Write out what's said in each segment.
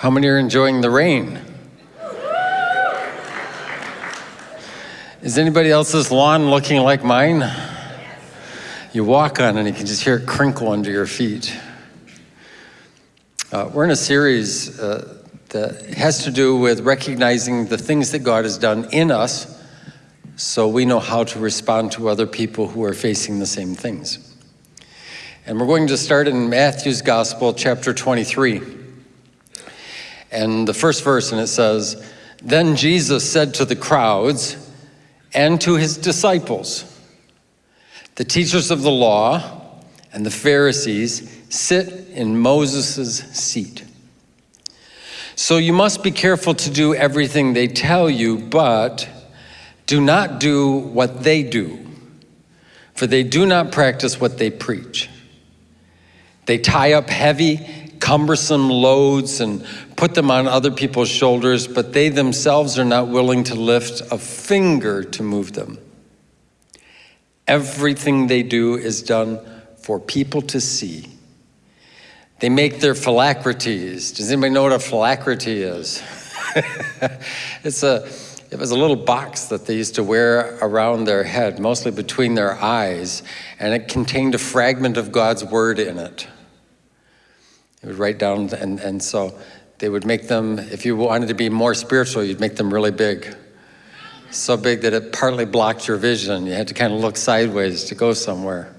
How many are enjoying the rain? Is anybody else's lawn looking like mine? You walk on and you can just hear it crinkle under your feet. Uh, we're in a series uh, that has to do with recognizing the things that God has done in us so we know how to respond to other people who are facing the same things. And we're going to start in Matthew's Gospel, chapter 23. And the first verse, and it says, Then Jesus said to the crowds, and to his disciples. The teachers of the law and the Pharisees sit in Moses' seat. So you must be careful to do everything they tell you, but do not do what they do, for they do not practice what they preach. They tie up heavy, cumbersome loads and put them on other people's shoulders, but they themselves are not willing to lift a finger to move them. Everything they do is done for people to see. They make their phylacteries. Does anybody know what a phylactery is? it's a, it was a little box that they used to wear around their head, mostly between their eyes, and it contained a fragment of God's word in it. It would write down, and, and so they would make them, if you wanted to be more spiritual, you'd make them really big. So big that it partly blocked your vision. You had to kind of look sideways to go somewhere.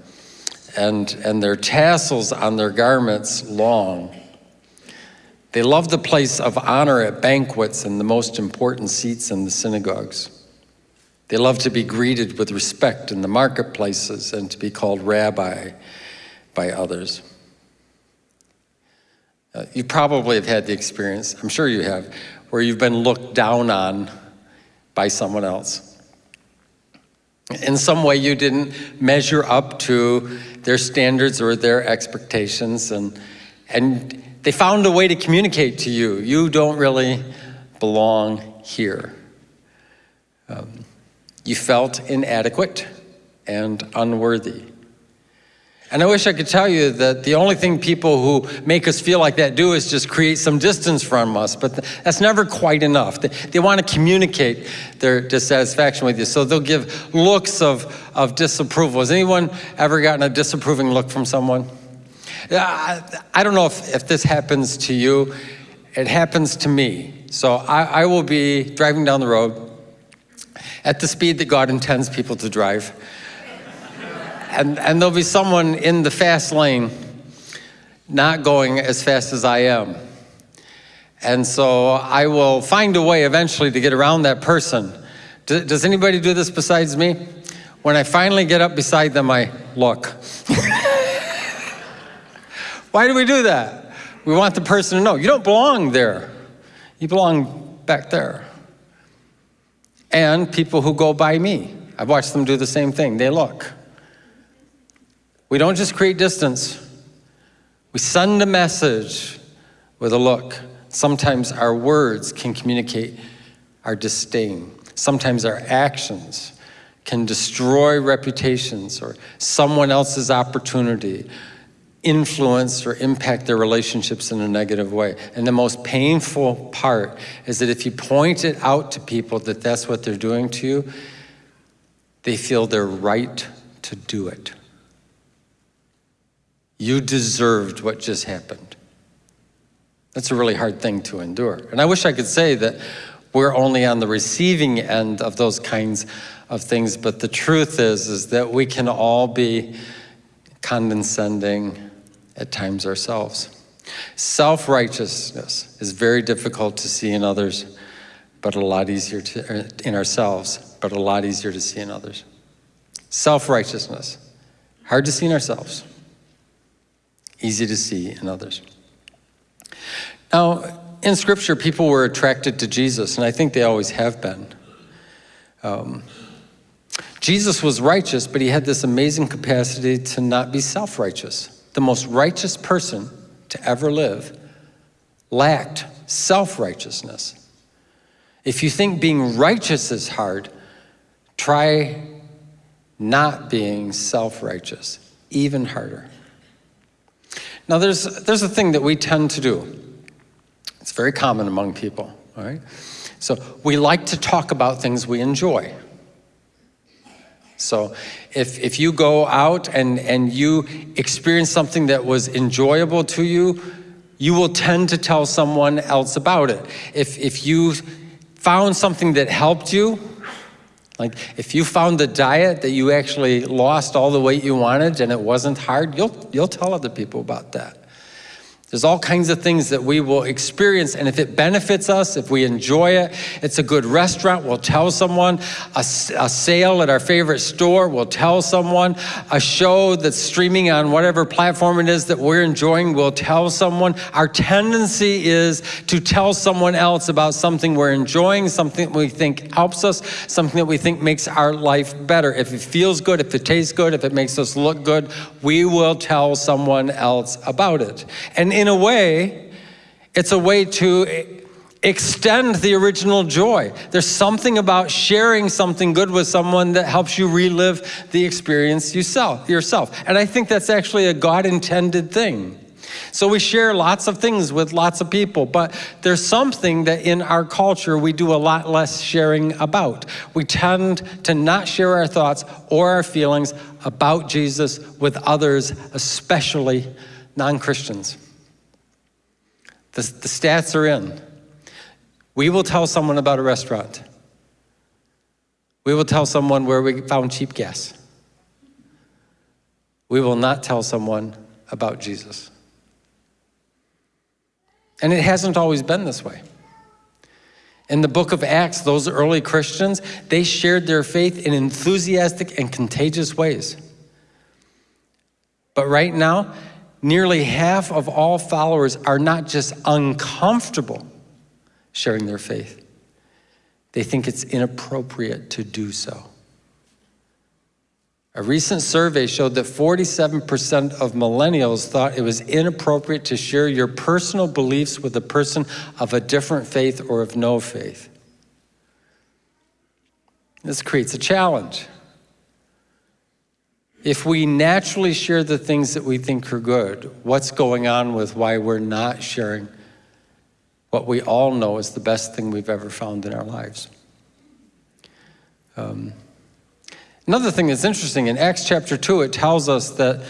And, and their tassels on their garments long. They loved the place of honor at banquets and the most important seats in the synagogues. They loved to be greeted with respect in the marketplaces and to be called rabbi by others. Uh, you probably have had the experience, I'm sure you have, where you've been looked down on by someone else. In some way, you didn't measure up to their standards or their expectations, and, and they found a way to communicate to you. You don't really belong here. Um, you felt inadequate and unworthy. And I wish I could tell you that the only thing people who make us feel like that do is just create some distance from us, but that's never quite enough. They, they want to communicate their dissatisfaction with you, so they'll give looks of, of disapproval. Has anyone ever gotten a disapproving look from someone? I, I don't know if, if this happens to you. It happens to me. So I, I will be driving down the road at the speed that God intends people to drive and, and there'll be someone in the fast lane not going as fast as I am. And so I will find a way eventually to get around that person. does anybody do this besides me? When I finally get up beside them, I look. Why do we do that? We want the person to know, you don't belong there. You belong back there. And people who go by me, I've watched them do the same thing. They look. We don't just create distance. We send a message with a look. Sometimes our words can communicate our disdain. Sometimes our actions can destroy reputations or someone else's opportunity, influence or impact their relationships in a negative way. And the most painful part is that if you point it out to people that that's what they're doing to you, they feel they're right to do it. You deserved what just happened. That's a really hard thing to endure. And I wish I could say that we're only on the receiving end of those kinds of things, but the truth is, is that we can all be condescending at times ourselves. Self-righteousness is very difficult to see in others, but a lot easier to, er, in ourselves, but a lot easier to see in others. Self-righteousness, hard to see in ourselves easy to see in others. Now, in Scripture, people were attracted to Jesus, and I think they always have been. Um, Jesus was righteous, but he had this amazing capacity to not be self-righteous. The most righteous person to ever live lacked self-righteousness. If you think being righteous is hard, try not being self-righteous, even harder. Now there's, there's a thing that we tend to do. It's very common among people, all right? So we like to talk about things we enjoy. So if, if you go out and, and you experience something that was enjoyable to you, you will tend to tell someone else about it. If, if you found something that helped you, like if you found the diet that you actually lost all the weight you wanted and it wasn't hard, you'll, you'll tell other people about that. There's all kinds of things that we will experience, and if it benefits us, if we enjoy it, it's a good restaurant, we'll tell someone. A, a, sale at our favorite store, we'll tell someone. A show that's streaming on whatever platform it is that we're enjoying, we'll tell someone. Our tendency is to tell someone else about something we're enjoying, something we think helps us, something that we think makes our life better. If it feels good, if it tastes good, if it makes us look good, we will tell someone else about it. And in a way, it's a way to extend the original joy. There's something about sharing something good with someone that helps you relive the experience yourself. And I think that's actually a God intended thing. So we share lots of things with lots of people, but there's something that in our culture we do a lot less sharing about. We tend to not share our thoughts or our feelings about Jesus with others, especially non-Christians. The, the stats are in. We will tell someone about a restaurant. We will tell someone where we found cheap gas. We will not tell someone about Jesus. And it hasn't always been this way. In the book of Acts, those early Christians, they shared their faith in enthusiastic and contagious ways. But right now, nearly half of all followers are not just uncomfortable sharing their faith, they think it's inappropriate to do so. A recent survey showed that 47% of millennials thought it was inappropriate to share your personal beliefs with a person of a different faith or of no faith. This creates a challenge. If we naturally share the things that we think are good, what's going on with why we're not sharing what we all know is the best thing we've ever found in our lives? Um, another thing that's interesting, in Acts chapter 2, it tells us that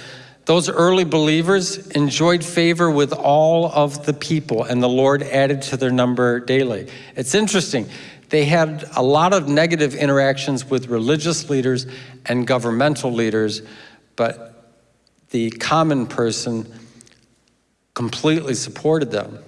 those early believers enjoyed favor with all of the people, and the Lord added to their number daily. It's interesting. They had a lot of negative interactions with religious leaders and governmental leaders, but the common person completely supported them.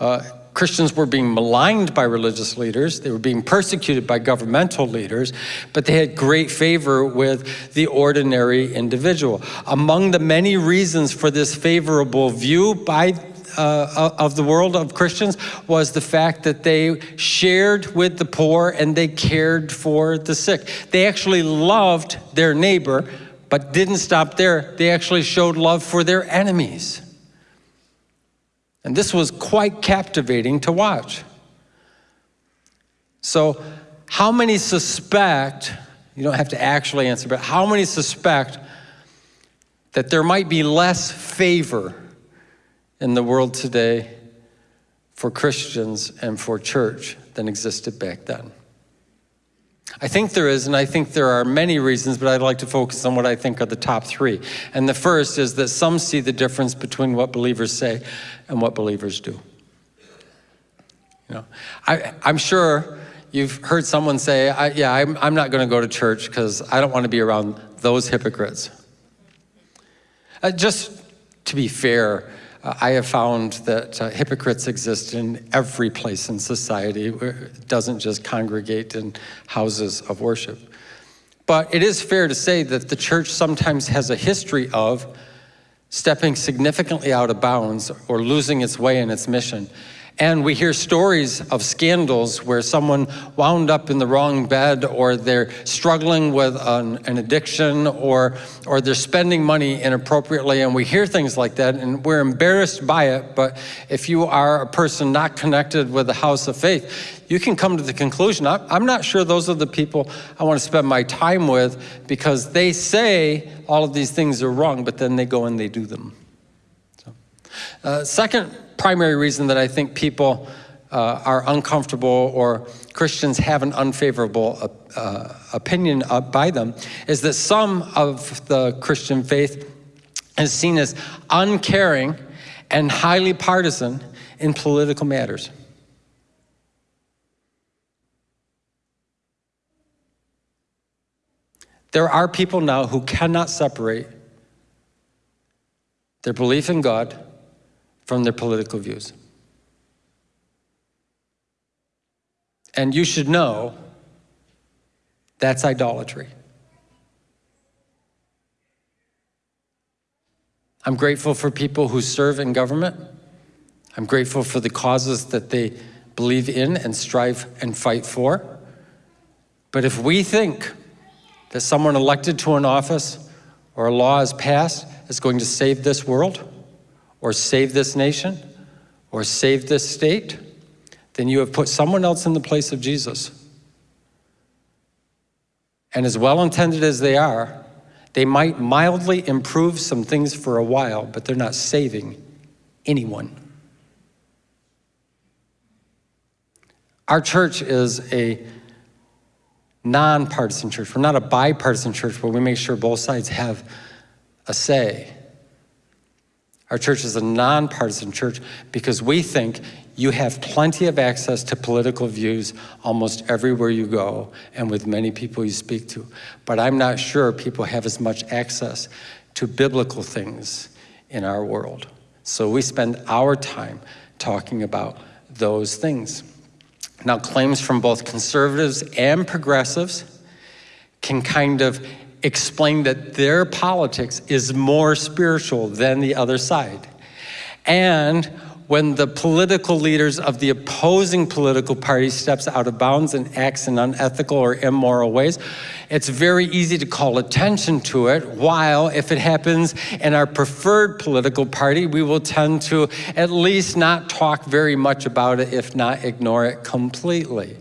Uh, Christians were being maligned by religious leaders, they were being persecuted by governmental leaders, but they had great favor with the ordinary individual. Among the many reasons for this favorable view by uh, of the world of Christians was the fact that they shared with the poor and they cared for the sick. They actually loved their neighbor, but didn't stop there. They actually showed love for their enemies. And this was quite captivating to watch. So, how many suspect, you don't have to actually answer, but how many suspect that there might be less favor in the world today for Christians and for church than existed back then. I think there is, and I think there are many reasons, but I'd like to focus on what I think are the top three. And the first is that some see the difference between what believers say and what believers do. You know, I, I'm sure you've heard someone say, yeah, I'm, I'm not going to go to church because I don't want to be around those hypocrites. Uh, just to be fair, I have found that uh, hypocrites exist in every place in society. It doesn't just congregate in houses of worship. But it is fair to say that the church sometimes has a history of stepping significantly out of bounds or losing its way in its mission and we hear stories of scandals where someone wound up in the wrong bed or they're struggling with an, an, addiction or, or they're spending money inappropriately. And we hear things like that and we're embarrassed by it. But if you are a person not connected with the house of faith, you can come to the conclusion, I'm not sure those are the people I want to spend my time with because they say all of these things are wrong, but then they go and they do them. Uh, second primary reason that I think people uh, are uncomfortable or Christians have an unfavorable uh, uh opinion by them is that some of the Christian faith is seen as uncaring and highly partisan in political matters. There are people now who cannot separate their belief in God from their political views. And you should know that's idolatry. I'm grateful for people who serve in government. I'm grateful for the causes that they believe in and strive and fight for. But if we think that someone elected to an office or a law is passed is going to save this world or save this nation or save this state, then you have put someone else in the place of Jesus. And as well-intended as they are, they might mildly improve some things for a while, but they're not saving anyone. Our church is a nonpartisan church. We're not a bipartisan church but we make sure both sides have a say. Our church is a nonpartisan church because we think you have plenty of access to political views almost everywhere you go and with many people you speak to. But I'm not sure people have as much access to biblical things in our world. So we spend our time talking about those things. Now, claims from both conservatives and progressives can kind of explain that their politics is more spiritual than the other side. And when the political leaders of the opposing political party steps out of bounds and acts in unethical or immoral ways, it's very easy to call attention to it, while if it happens in our preferred political party, we will tend to at least not talk very much about it, if not ignore it completely.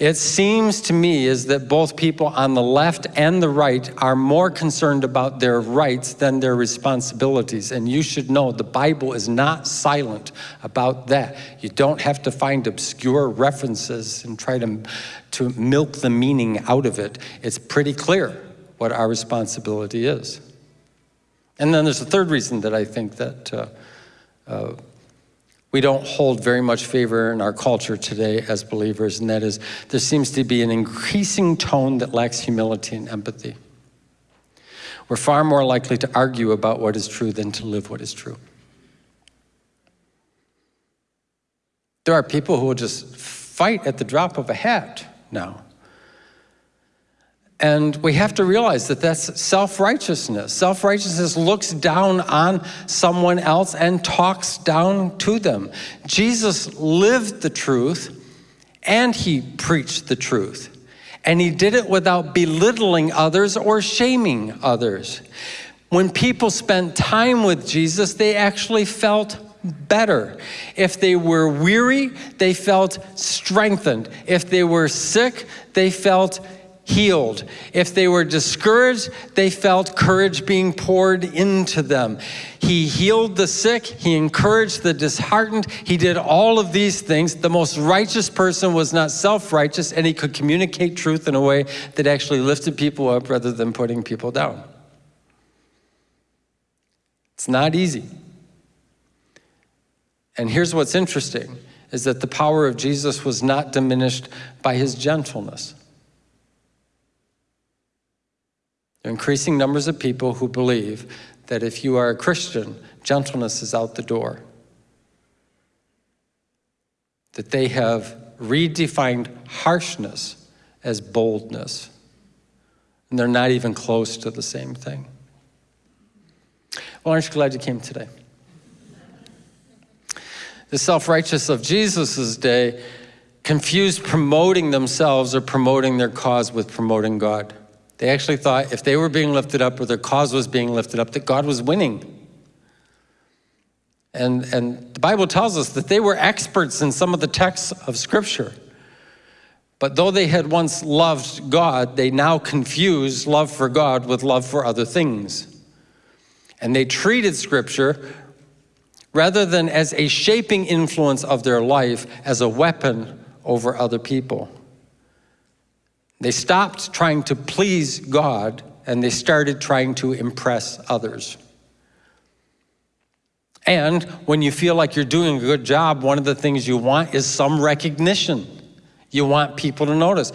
It seems to me is that both people on the left and the right are more concerned about their rights than their responsibilities. And you should know the Bible is not silent about that. You don't have to find obscure references and try to, to milk the meaning out of it. It's pretty clear what our responsibility is. And then there's a third reason that I think that uh, uh, we don't hold very much favor in our culture today as believers, and that is there seems to be an increasing tone that lacks humility and empathy. We're far more likely to argue about what is true than to live what is true. There are people who will just fight at the drop of a hat now. And we have to realize that that's self-righteousness. Self-righteousness looks down on someone else and talks down to them. Jesus lived the truth and he preached the truth. And he did it without belittling others or shaming others. When people spent time with Jesus, they actually felt better. If they were weary, they felt strengthened. If they were sick, they felt healed. If they were discouraged, they felt courage being poured into them. He healed the sick, he encouraged the disheartened, he did all of these things. The most righteous person was not self-righteous and he could communicate truth in a way that actually lifted people up rather than putting people down. It's not easy. And here's what's interesting, is that the power of Jesus was not diminished by his gentleness. There are increasing numbers of people who believe that if you are a Christian, gentleness is out the door. That they have redefined harshness as boldness. And they're not even close to the same thing. Well, aren't you glad you came today? The self-righteous of Jesus' day confused promoting themselves or promoting their cause with promoting God. They actually thought if they were being lifted up or their cause was being lifted up, that God was winning. And, and the Bible tells us that they were experts in some of the texts of Scripture. But though they had once loved God, they now confused love for God with love for other things. And they treated Scripture rather than as a shaping influence of their life as a weapon over other people. They stopped trying to please God and they started trying to impress others. And when you feel like you're doing a good job, one of the things you want is some recognition. You want people to notice.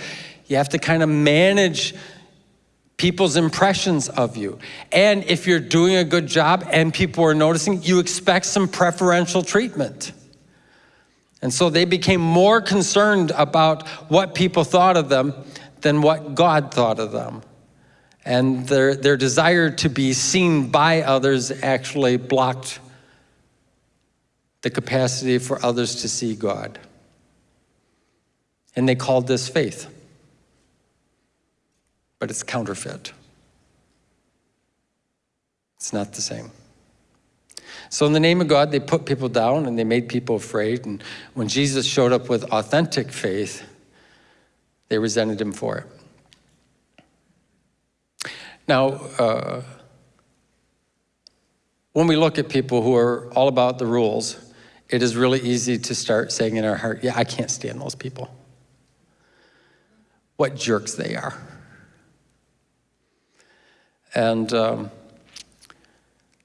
You have to kind of manage people's impressions of you. And if you're doing a good job and people are noticing, you expect some preferential treatment. And so they became more concerned about what people thought of them than what God thought of them. And their, their desire to be seen by others actually blocked the capacity for others to see God. And they called this faith but it's counterfeit. It's not the same. So in the name of God, they put people down and they made people afraid. And when Jesus showed up with authentic faith, they resented him for it. Now, uh, when we look at people who are all about the rules, it is really easy to start saying in our heart, yeah, I can't stand those people. What jerks they are. And um,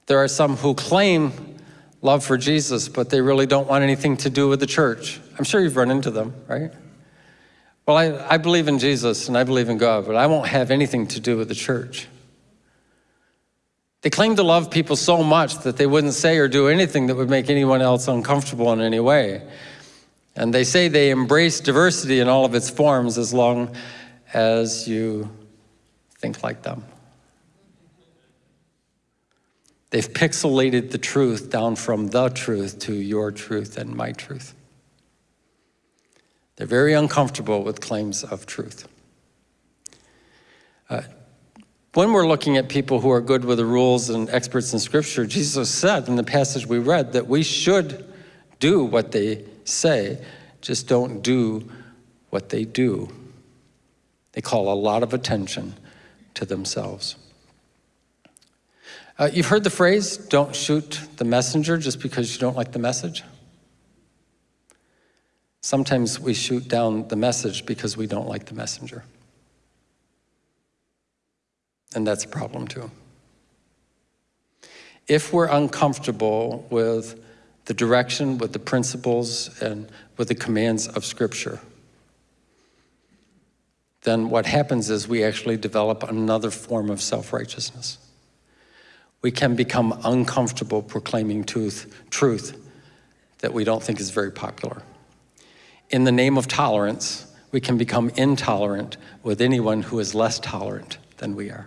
there are some who claim love for Jesus, but they really don't want anything to do with the church. I'm sure you've run into them, right? Well, I, I believe in Jesus and I believe in God, but I won't have anything to do with the church. They claim to love people so much that they wouldn't say or do anything that would make anyone else uncomfortable in any way. And they say they embrace diversity in all of its forms as long as you think like them. They've pixelated the truth down from the truth to your truth and my truth. They're very uncomfortable with claims of truth. Uh, when we're looking at people who are good with the rules and experts in Scripture, Jesus said in the passage we read that we should do what they say, just don't do what they do. They call a lot of attention to themselves. Uh, you've heard the phrase, don't shoot the messenger just because you don't like the message. Sometimes we shoot down the message because we don't like the messenger. And that's a problem too. If we're uncomfortable with the direction, with the principles, and with the commands of Scripture, then what happens is we actually develop another form of self-righteousness we can become uncomfortable proclaiming truth, truth that we don't think is very popular. In the name of tolerance, we can become intolerant with anyone who is less tolerant than we are.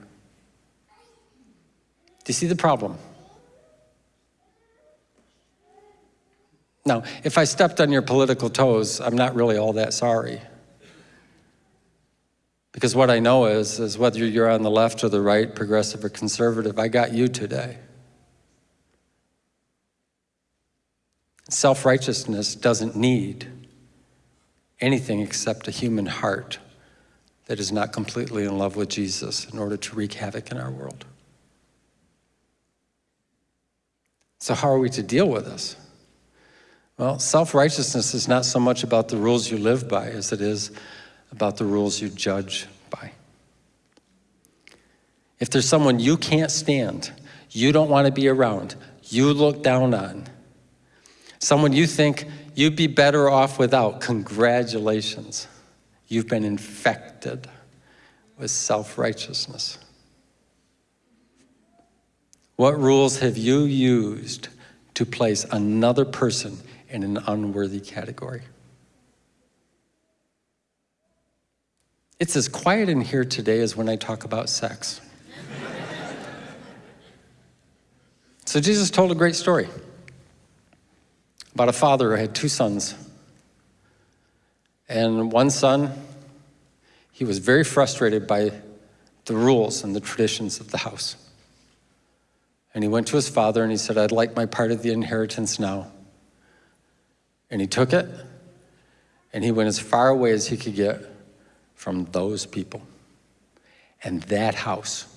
Do you see the problem? Now, if I stepped on your political toes, I'm not really all that sorry. Because what I know is, is whether you're on the left or the right, progressive or conservative, I got you today. Self-righteousness doesn't need anything except a human heart that is not completely in love with Jesus in order to wreak havoc in our world. So how are we to deal with this? Well, self-righteousness is not so much about the rules you live by as it is about the rules you judge by. If there's someone you can't stand, you don't want to be around, you look down on, someone you think you'd be better off without, congratulations. You've been infected with self-righteousness. What rules have you used to place another person in an unworthy category? It's as quiet in here today as when I talk about sex. so Jesus told a great story about a father who had two sons. And one son, he was very frustrated by the rules and the traditions of the house. And he went to his father and he said, I'd like my part of the inheritance now. And he took it and he went as far away as he could get from those people and that house.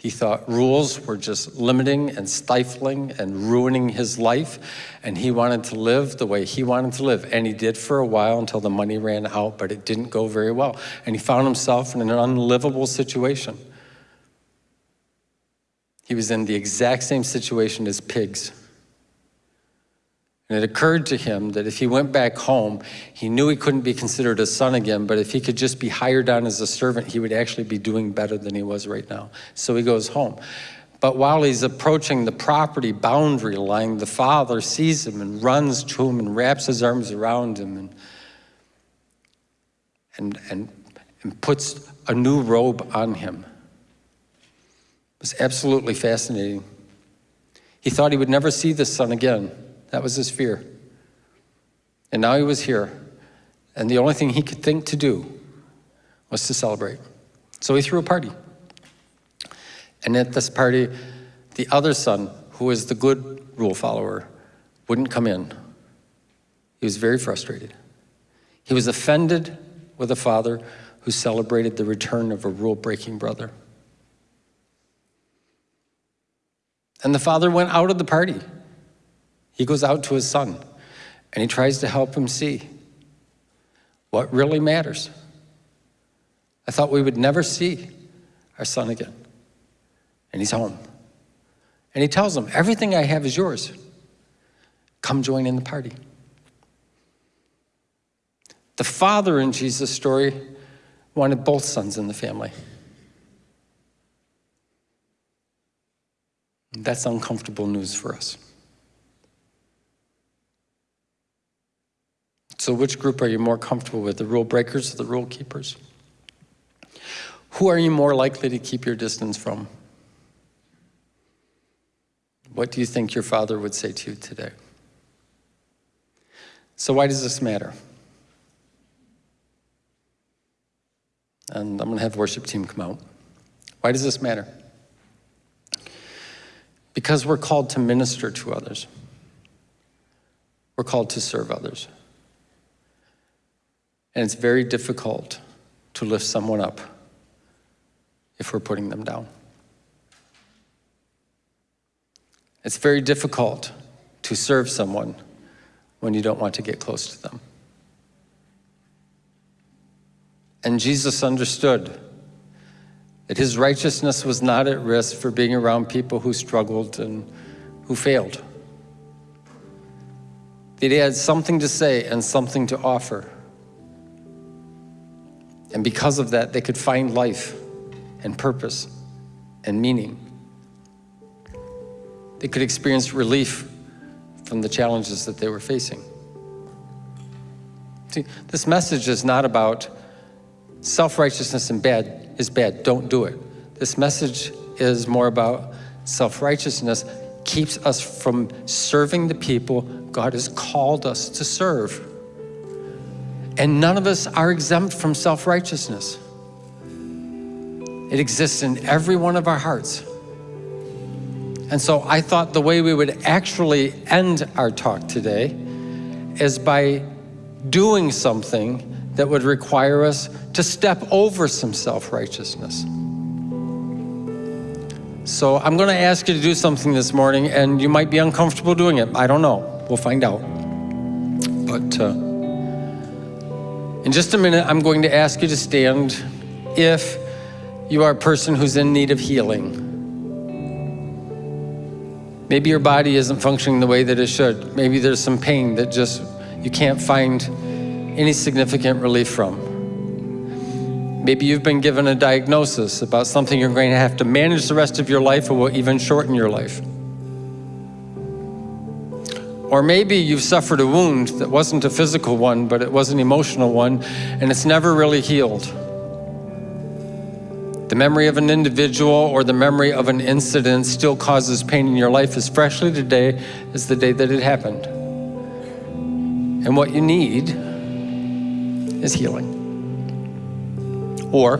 He thought rules were just limiting and stifling and ruining his life, and he wanted to live the way he wanted to live. And he did for a while until the money ran out, but it didn't go very well. And he found himself in an unlivable situation. He was in the exact same situation as pigs. And it occurred to him that if he went back home, he knew he couldn't be considered a son again, but if he could just be hired on as a servant, he would actually be doing better than he was right now. So he goes home. But while he's approaching the property boundary line, the father sees him and runs to him and wraps his arms around him and, and, and, and puts a new robe on him. It was absolutely fascinating. He thought he would never see this son again. That was his fear. And now he was here, and the only thing he could think to do was to celebrate. So he threw a party. And at this party, the other son, who was the good rule follower, wouldn't come in. He was very frustrated. He was offended with a father who celebrated the return of a rule breaking brother. And the father went out of the party. He goes out to his son and he tries to help him see what really matters. I thought we would never see our son again. And he's home. And he tells him, Everything I have is yours. Come join in the party. The father in Jesus' story wanted both sons in the family. That's uncomfortable news for us. So, which group are you more comfortable with, the rule breakers or the rule keepers? Who are you more likely to keep your distance from? What do you think your father would say to you today? So, why does this matter? And I'm going to have the worship team come out. Why does this matter? Because we're called to minister to others. We're called to serve others. And it's very difficult to lift someone up if we're putting them down. It's very difficult to serve someone when you don't want to get close to them. And Jesus understood that his righteousness was not at risk for being around people who struggled and who failed. That he had something to say and something to offer. And because of that, they could find life and purpose and meaning. They could experience relief from the challenges that they were facing. See, this message is not about self-righteousness and bad is bad, don't do it. This message is more about self-righteousness keeps us from serving the people God has called us to serve. And none of us are exempt from self-righteousness. It exists in every one of our hearts. And so I thought the way we would actually end our talk today is by doing something that would require us to step over some self-righteousness. So I'm going to ask you to do something this morning, and you might be uncomfortable doing it. I don't know. We'll find out. But uh, in just a minute, I'm going to ask you to stand if you are a person who's in need of healing. Maybe your body isn't functioning the way that it should. Maybe there's some pain that just you can't find any significant relief from. Maybe you've been given a diagnosis about something you're going to have to manage the rest of your life or will even shorten your life. Or maybe you've suffered a wound that wasn't a physical one, but it was an emotional one, and it's never really healed. The memory of an individual or the memory of an incident still causes pain in your life as freshly today as the day that it happened. And what you need is healing. Or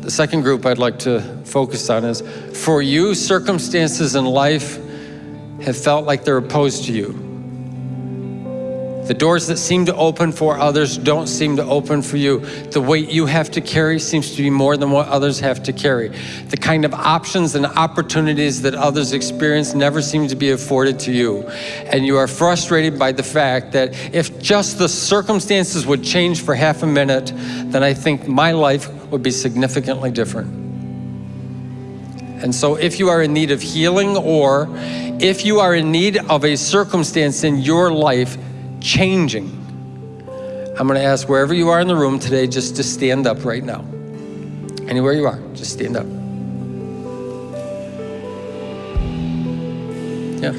the second group I'd like to focus on is for you, circumstances in life have felt like they're opposed to you. The doors that seem to open for others don't seem to open for you. The weight you have to carry seems to be more than what others have to carry. The kind of options and opportunities that others experience never seem to be afforded to you. And you are frustrated by the fact that if just the circumstances would change for half a minute, then I think my life would be significantly different. And so, if you are in need of healing or if you are in need of a circumstance in your life changing. I'm going to ask wherever you are in the room today just to stand up right now. Anywhere you are, just stand up. Yeah.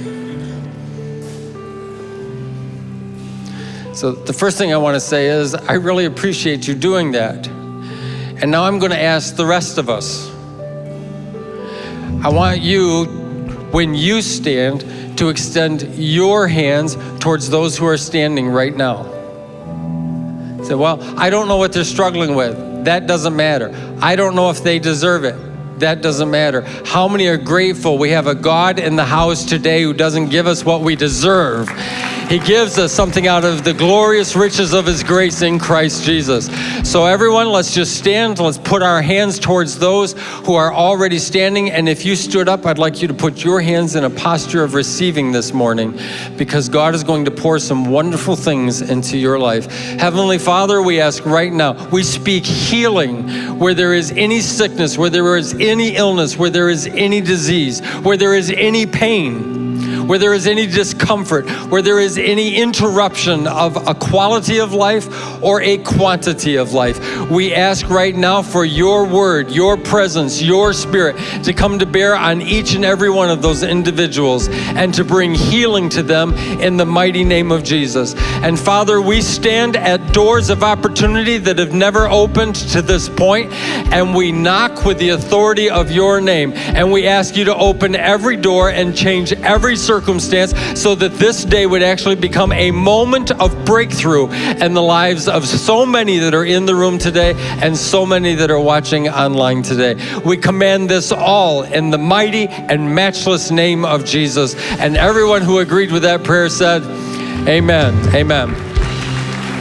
So, the first thing I want to say is I really appreciate you doing that. And now I'm going to ask the rest of us. I want you, when you stand, to extend your hands towards those who are standing right now. Say, well, I don't know what they're struggling with. That doesn't matter. I don't know if they deserve it. That doesn't matter. How many are grateful we have a God in the house today who doesn't give us what we deserve? He gives us something out of the glorious riches of His grace in Christ Jesus. So, everyone, let's just stand. Let's put our hands towards those who are already standing. And if you stood up, I'd like you to put your hands in a posture of receiving this morning because God is going to pour some wonderful things into your life. Heavenly Father, we ask right now, we speak healing where there is any sickness, where there is any illness, where there is any disease, where there is any pain where there is any discomfort, where there is any interruption of a quality of life or a quantity of life. We ask right now for your word, your presence, your spirit to come to bear on each and every one of those individuals and to bring healing to them in the mighty name of Jesus. And Father, we stand at doors of opportunity that have never opened to this point, and we knock with the authority of your name. And we ask you to open every door and change every circumstance so that this day would actually become a moment of breakthrough in the lives of so many that are in the room today and so many that are watching online today. We command this all in the mighty and matchless name of Jesus. And everyone who agreed with that prayer said, Amen. Amen.